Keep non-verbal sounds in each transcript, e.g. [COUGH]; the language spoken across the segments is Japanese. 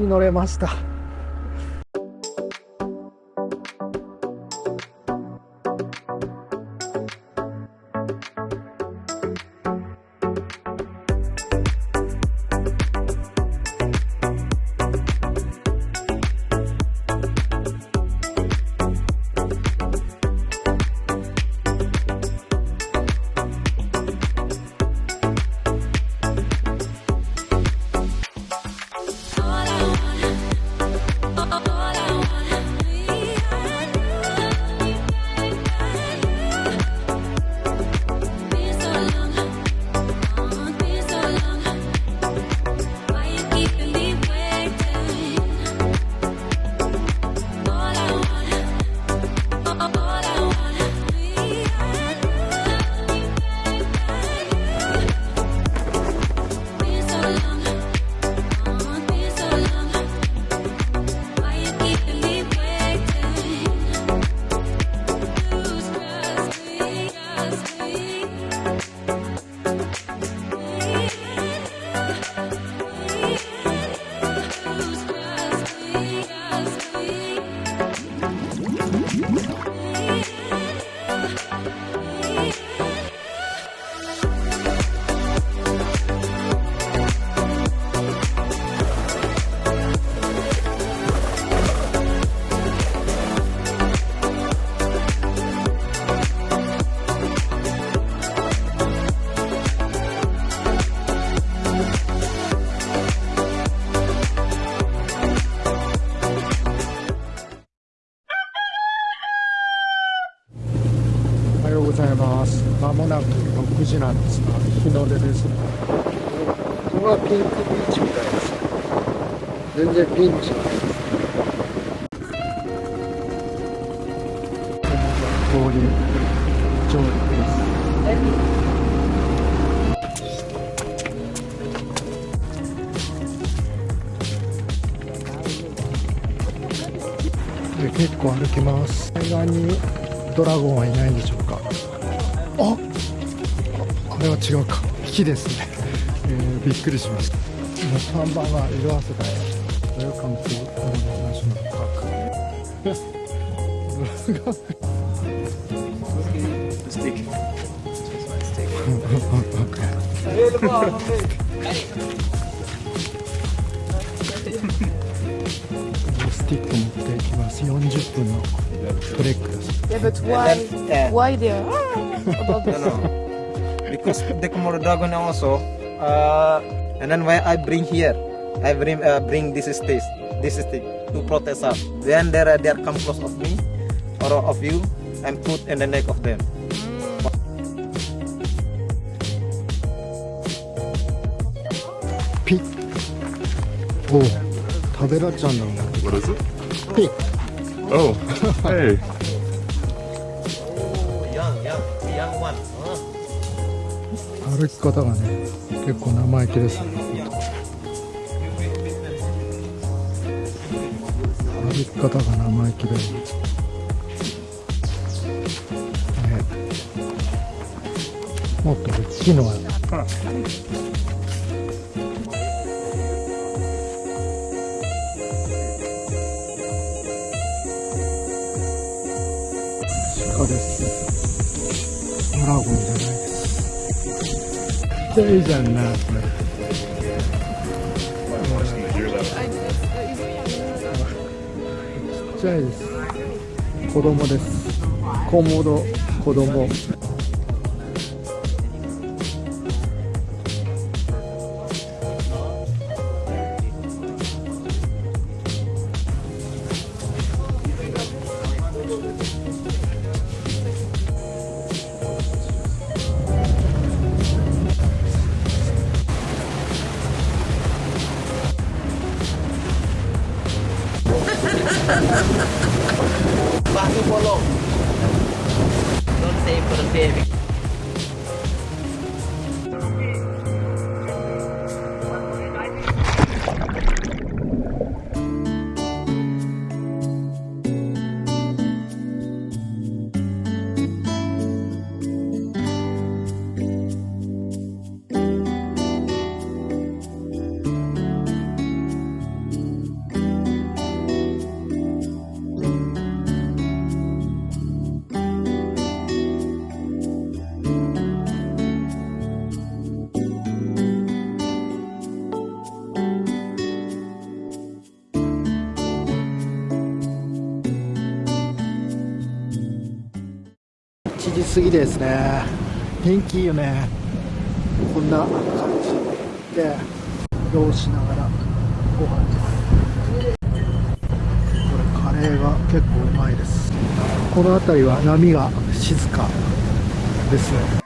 に乗れました。6時なんですが日の出ですここがピンクビーチみたいです全然ピンチないです通り上陸ですで結構歩きます。海岸にドラゴンはいないんでしょうか？ああれは違うか。引きですね、えーびっくりしました。看板が色あせたよ。ウェルカムトゥナショナルパーク。stick. Okay. スティック。持っていきます40分のトレック。です Yeah, but why? Why there? About No, this? no. Because the Komodo dragon also, uh, and then why I bring here, I bring uh, bring this stick, this stick to protect us. When they they come close of me or of you, and put in the neck of them. ピッおう食べられちゃうんだろうな What is it? ピッ Oh, [LAUGHS] hey. 歩き方がね結構生意気です。ね歩き方が生意気で、ね、もっと大きいのは鹿です。ドラゴンです。ちっちゃいじゃんなこれちっちゃいです。子供です。コモド子供。7時過ぎですね。天気いいよね。こんな感じで移動しながらご飯ですこれカレーが結構うまいです。この辺りは波が静かですね。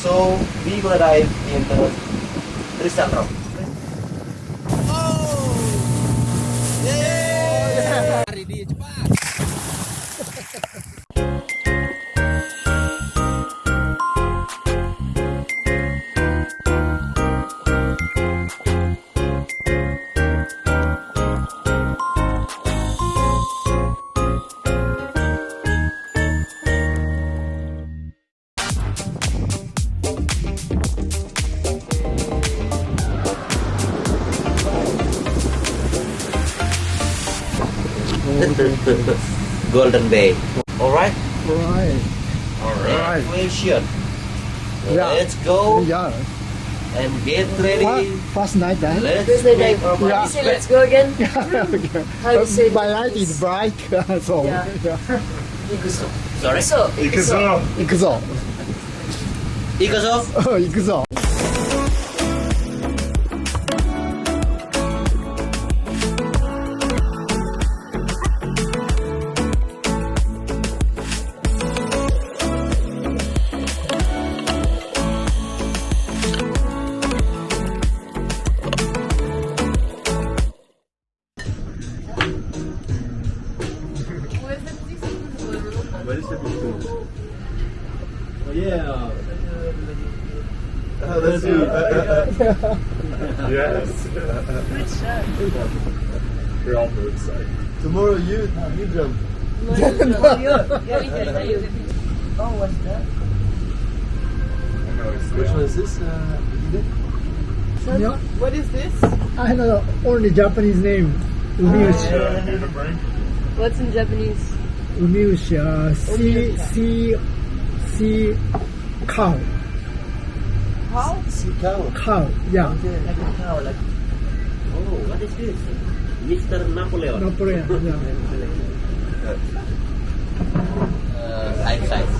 So we will arrive in the Tristan Rock. Oh, [LAUGHS] Golden Bay. All right. right All right. Question. Yeah. Let's go yeah and get ready. first night then Let's First night, make our Yeah. You say let's go again? [LAUGHS] okay. How do you say [LAUGHS] my that, light please? is bright so Yeah. yeah. Ikuso. Sorry. Ikuso. Ikuso. 行くぞ Ikazo. 行くぞ Yes. Good shot. We're on the side. Tomorrow you you jump. [LAUGHS] Oh, what's that? Which one is this? Uh, Yeah. What is this? I know only Japanese name Umiushi What's in Japanese? Umiushi uh, sea sea sea cow How? sea cow. cow yeah Like a cow, like. Oh, what is this? Mr. Napoleon. Napoleon yeah [LAUGHS] Uh, side side.